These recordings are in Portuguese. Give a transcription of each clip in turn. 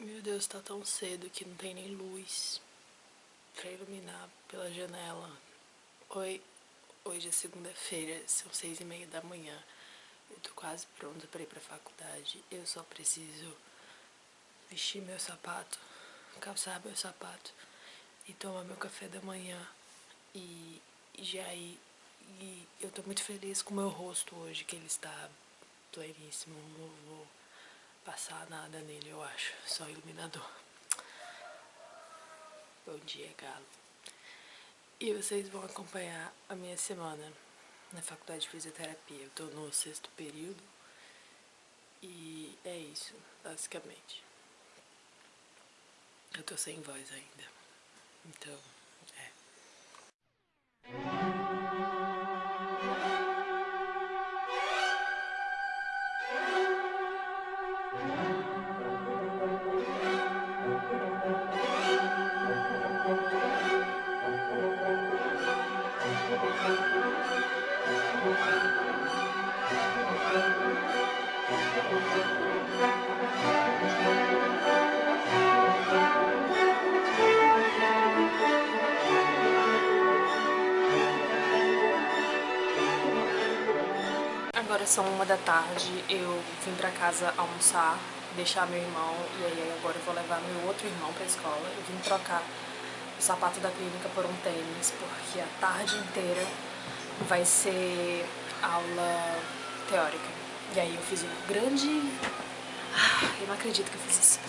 Meu Deus, tá tão cedo que não tem nem luz pra iluminar pela janela. Oi, hoje é segunda-feira, são seis e meia da manhã. Eu tô quase pronta pra ir pra faculdade. Eu só preciso vestir meu sapato, calçar meu sapato e tomar meu café da manhã. E, e já ir. E eu tô muito feliz com o meu rosto hoje, que ele está pleníssimo. Vou passar nada nele, eu acho. Só iluminador. Bom dia, galo. E vocês vão acompanhar a minha semana na faculdade de fisioterapia. Eu tô no sexto período. E é isso, basicamente. Eu tô sem voz ainda. Então, são uma da tarde, eu vim pra casa almoçar, deixar meu irmão e aí agora eu vou levar meu outro irmão pra escola. Eu vim trocar o sapato da clínica por um tênis, porque a tarde inteira vai ser aula teórica. E aí eu fiz um grande... Ah, eu não acredito que eu fiz isso.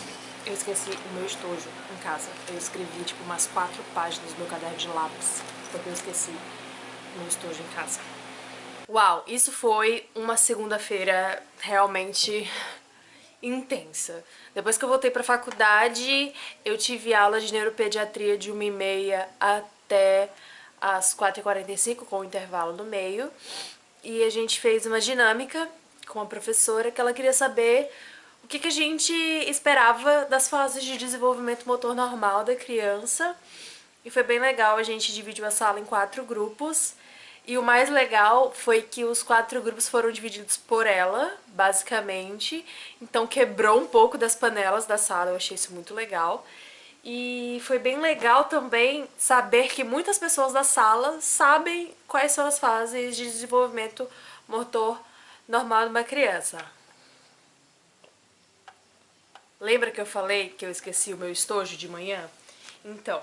Eu esqueci o meu estojo em casa. Eu escrevi tipo umas quatro páginas no meu caderno de lápis, porque eu esqueci meu estojo em casa. Uau, isso foi uma segunda-feira realmente intensa. Depois que eu voltei pra faculdade, eu tive aula de neuropediatria de 1h30 até às 4h45, com o intervalo no meio. E a gente fez uma dinâmica com a professora que ela queria saber o que, que a gente esperava das fases de desenvolvimento motor normal da criança. E foi bem legal, a gente dividiu a sala em quatro grupos. E o mais legal foi que os quatro grupos foram divididos por ela, basicamente. Então quebrou um pouco das panelas da sala, eu achei isso muito legal. E foi bem legal também saber que muitas pessoas da sala sabem quais são as fases de desenvolvimento motor normal de uma criança. Lembra que eu falei que eu esqueci o meu estojo de manhã? Então,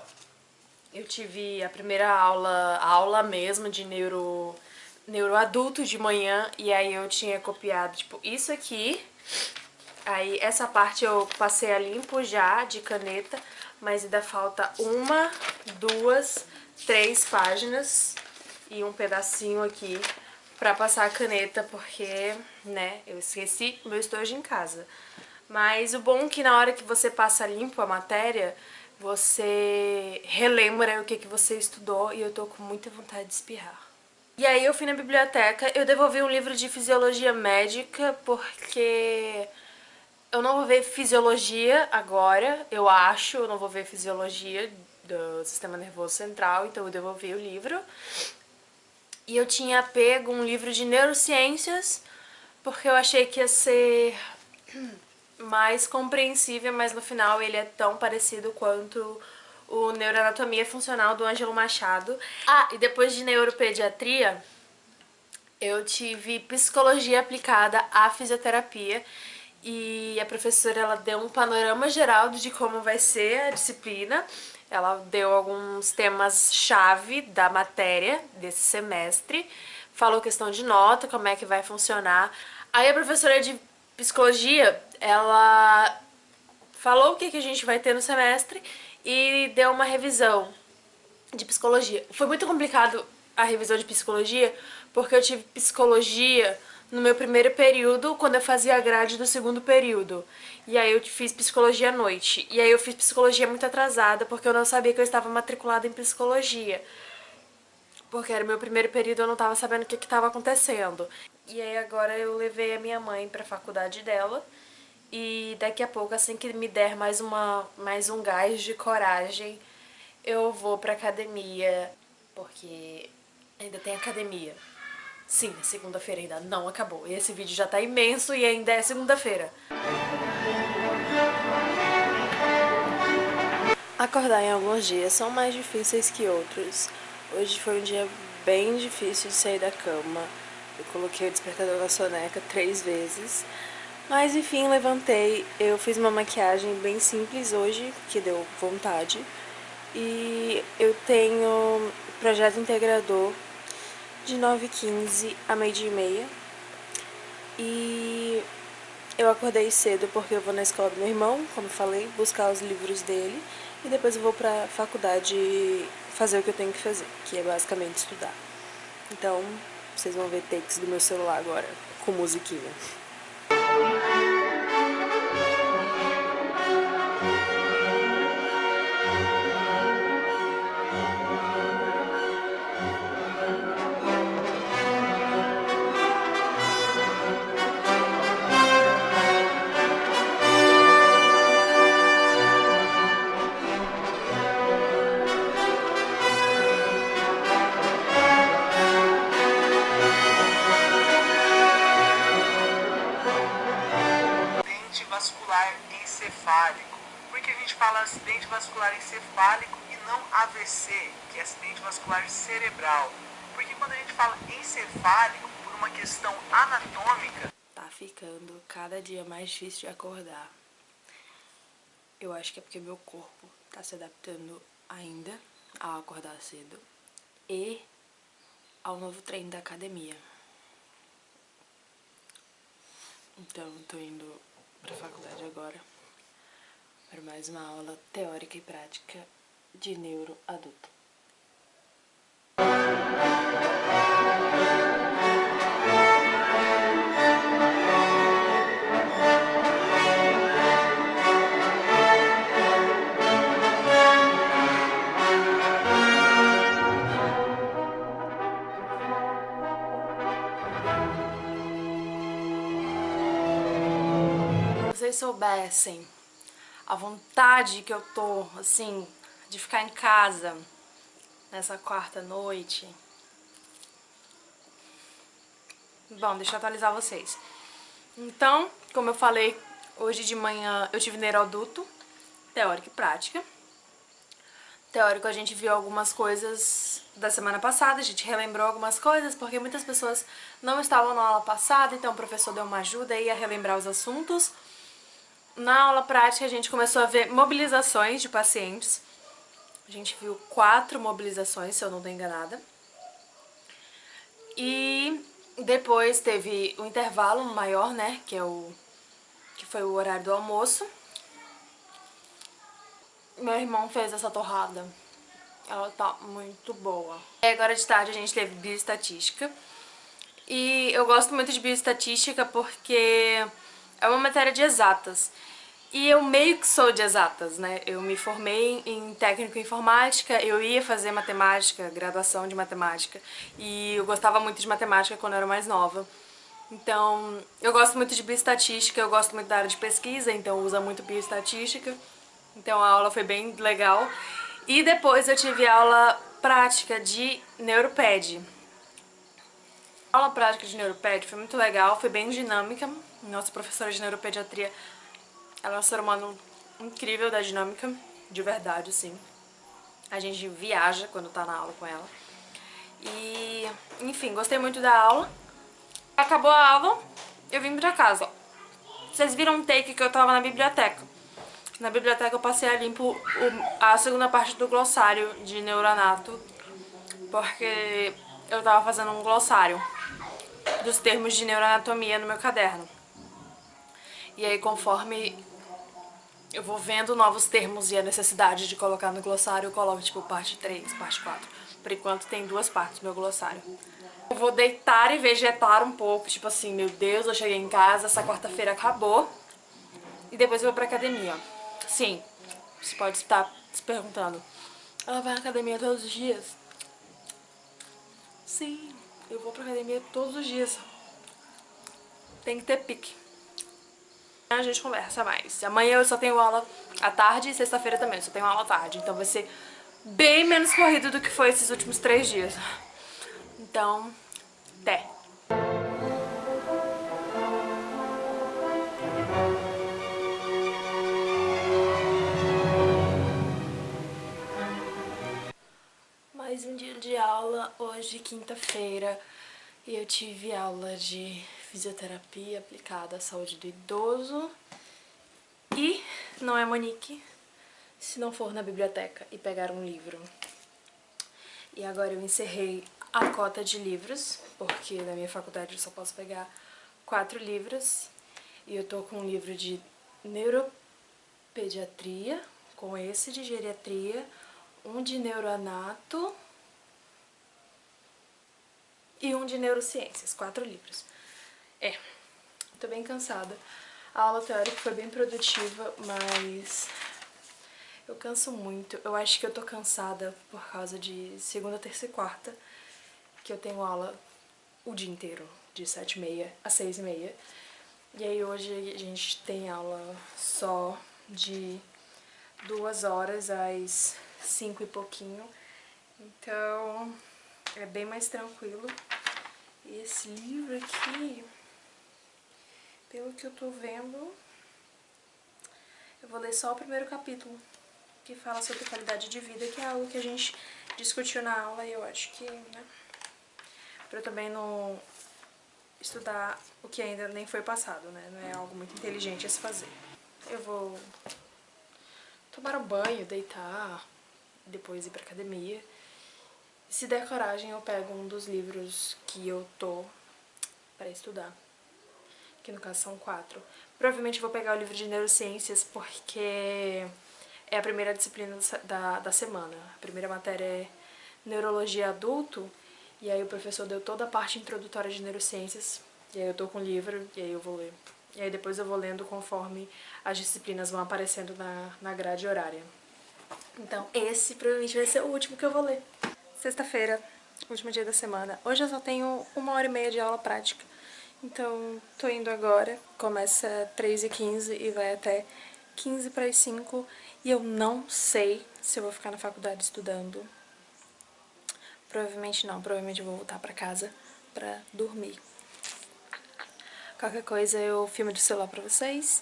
eu tive a primeira aula, aula mesmo de neuro, neuroadulto de manhã, e aí eu tinha copiado, tipo, isso aqui, aí essa parte eu passei a limpo já, de caneta, mas ainda falta uma, duas, três páginas e um pedacinho aqui pra passar a caneta, porque, né, eu esqueci meu estojo em casa. Mas o bom é que na hora que você passa limpo a matéria, você relembra o que, que você estudou e eu tô com muita vontade de espirrar. E aí eu fui na biblioteca, eu devolvi um livro de fisiologia médica porque eu não vou ver fisiologia agora, eu acho, eu não vou ver fisiologia do sistema nervoso central, então eu devolvi o livro. E eu tinha pego um livro de neurociências porque eu achei que ia ser mais compreensível, mas no final ele é tão parecido quanto o Neuroanatomia Funcional do Ângelo Machado. Ah, e depois de neuropediatria, eu tive psicologia aplicada à fisioterapia e a professora ela deu um panorama geral de como vai ser a disciplina. Ela deu alguns temas-chave da matéria desse semestre, falou questão de nota, como é que vai funcionar. Aí a professora de psicologia, ela falou o que, que a gente vai ter no semestre e deu uma revisão de psicologia. Foi muito complicado a revisão de psicologia, porque eu tive psicologia no meu primeiro período, quando eu fazia a grade do segundo período. E aí eu fiz psicologia à noite. E aí eu fiz psicologia muito atrasada, porque eu não sabia que eu estava matriculada em psicologia. Porque era o meu primeiro período, eu não estava sabendo o que estava acontecendo. E aí agora eu levei a minha mãe para a faculdade dela. E daqui a pouco, assim que me der mais, uma, mais um gás de coragem, eu vou pra academia, porque ainda tem academia. Sim, segunda-feira ainda não acabou. E esse vídeo já tá imenso e ainda é segunda-feira. Acordar em alguns dias são mais difíceis que outros. Hoje foi um dia bem difícil de sair da cama. Eu coloquei o despertador na soneca três vezes. Mas enfim, levantei. Eu fiz uma maquiagem bem simples hoje, que deu vontade. E eu tenho projeto integrador de 9h15 a meio-dia e meia. E eu acordei cedo porque eu vou na escola do meu irmão, como falei, buscar os livros dele. E depois eu vou pra faculdade fazer o que eu tenho que fazer, que é basicamente estudar. Então, vocês vão ver takes do meu celular agora, com musiquinha. Por que a gente fala acidente vascular encefálico e não AVC, que é acidente vascular cerebral? Porque quando a gente fala encefálico, por uma questão anatômica... Tá ficando cada dia mais difícil de acordar. Eu acho que é porque meu corpo tá se adaptando ainda a acordar cedo e ao novo treino da academia. Então, tô indo pra faculdade agora para mais uma aula teórica e prática de neuro adulto. vocês soubessem a vontade que eu tô, assim, de ficar em casa nessa quarta noite. Bom, deixa eu atualizar vocês. Então, como eu falei, hoje de manhã eu tive neuroduto, teórica e prática. Teórico a gente viu algumas coisas da semana passada, a gente relembrou algumas coisas, porque muitas pessoas não estavam na aula passada, então o professor deu uma ajuda aí a relembrar os assuntos. Na aula prática a gente começou a ver mobilizações de pacientes. A gente viu quatro mobilizações, se eu não estou enganada. E depois teve o intervalo maior, né, que é o que foi o horário do almoço. Meu irmão fez essa torrada. Ela tá muito boa. E agora de tarde a gente teve bioestatística. E eu gosto muito de bioestatística porque é uma matéria de exatas. E eu meio que sou de exatas, né? Eu me formei em técnico em informática, eu ia fazer matemática, graduação de matemática, e eu gostava muito de matemática quando eu era mais nova. Então, eu gosto muito de bioestatística, eu gosto muito da área de pesquisa, então usa muito bioestatística. Então a aula foi bem legal. E depois eu tive aula prática de Neuroped. A aula prática de Neuroped foi muito legal, foi bem dinâmica. Nossa professora de neuropediatria ela é um ser humano incrível da dinâmica, de verdade, sim. A gente viaja quando tá na aula com ela. E, enfim, gostei muito da aula. Acabou a aula, eu vim pra casa. Vocês viram um take que eu tava na biblioteca. Na biblioteca eu passei a limpo a segunda parte do glossário de Neuranato, porque eu tava fazendo um glossário dos termos de neuroanatomia no meu caderno. E aí, conforme eu vou vendo novos termos e a necessidade de colocar no glossário, eu coloco, tipo, parte 3, parte 4. Por enquanto tem duas partes no meu glossário. Eu vou deitar e vegetar um pouco, tipo assim, meu Deus, eu cheguei em casa, essa quarta-feira acabou. E depois eu vou pra academia. Sim, você pode estar se perguntando, ela vai na academia todos os dias? Sim, eu vou pra academia todos os dias. Tem que ter pique a gente conversa mais. Amanhã eu só tenho aula à tarde e sexta-feira também, eu só tenho aula à tarde. Então vai ser bem menos corrido do que foi esses últimos três dias. Então, até! Hoje, quinta-feira, e eu tive aula de fisioterapia aplicada à saúde do idoso. E não é Monique se não for na biblioteca e pegar um livro. E agora eu encerrei a cota de livros, porque na minha faculdade eu só posso pegar quatro livros. E eu tô com um livro de neuropediatria, com esse de geriatria, um de neuroanato e um de neurociências, quatro livros. É, tô bem cansada. A aula teórica foi bem produtiva, mas eu canso muito. Eu acho que eu tô cansada por causa de segunda, terça e quarta, que eu tenho aula o dia inteiro, de sete e meia a seis e meia. E aí hoje a gente tem aula só de duas horas às cinco e pouquinho. Então é bem mais tranquilo. E esse livro aqui, pelo que eu tô vendo, eu vou ler só o primeiro capítulo, que fala sobre qualidade de vida, que é algo que a gente discutiu na aula e eu acho que, né, pra eu também não estudar o que ainda nem foi passado, né, não é algo muito inteligente a se fazer. Eu vou tomar um banho, deitar, depois ir pra academia. Se der coragem, eu pego um dos livros que eu tô para estudar. Que no caso são quatro. Provavelmente vou pegar o livro de neurociências porque é a primeira disciplina da, da semana. A primeira matéria é neurologia adulto. E aí o professor deu toda a parte introdutória de neurociências. E aí eu tô com o livro e aí eu vou ler. E aí depois eu vou lendo conforme as disciplinas vão aparecendo na, na grade horária. Então esse provavelmente vai ser o último que eu vou ler. Sexta-feira, último dia da semana. Hoje eu só tenho uma hora e meia de aula prática. Então, tô indo agora. Começa 3h15 e vai até 15 para as 5. E eu não sei se eu vou ficar na faculdade estudando. Provavelmente não. Provavelmente eu vou voltar pra casa pra dormir. Qualquer coisa eu filmo de celular pra vocês.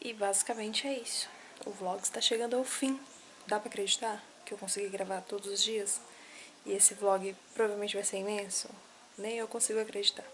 E basicamente é isso. O vlog está chegando ao fim. Dá pra acreditar que eu consegui gravar todos os dias? E esse vlog provavelmente vai ser imenso. Nem eu consigo acreditar.